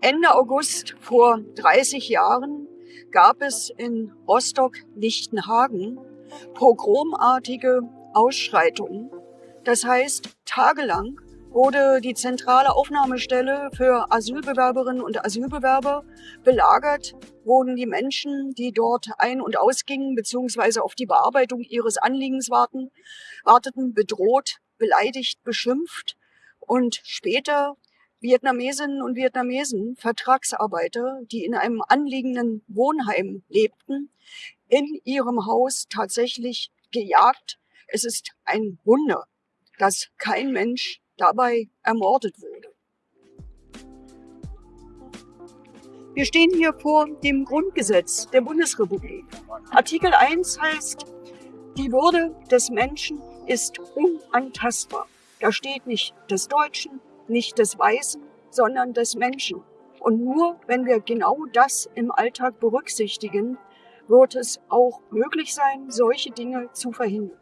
Ende August vor 30 Jahren gab es in Rostock-Lichtenhagen pogromartige Ausschreitungen. Das heißt, tagelang wurde die zentrale Aufnahmestelle für Asylbewerberinnen und Asylbewerber belagert, wurden die Menschen, die dort ein- und ausgingen, beziehungsweise auf die Bearbeitung ihres Anliegens warten, warteten, bedroht, beleidigt, beschimpft und später Vietnamesinnen und Vietnamesen, Vertragsarbeiter, die in einem anliegenden Wohnheim lebten, in ihrem Haus tatsächlich gejagt. Es ist ein Wunder, dass kein Mensch dabei ermordet wurde. Wir stehen hier vor dem Grundgesetz der Bundesrepublik. Artikel 1 heißt, die Würde des Menschen ist unantastbar. Da steht nicht des Deutschen, nicht des Weißen, sondern des Menschen. Und nur wenn wir genau das im Alltag berücksichtigen, wird es auch möglich sein, solche Dinge zu verhindern.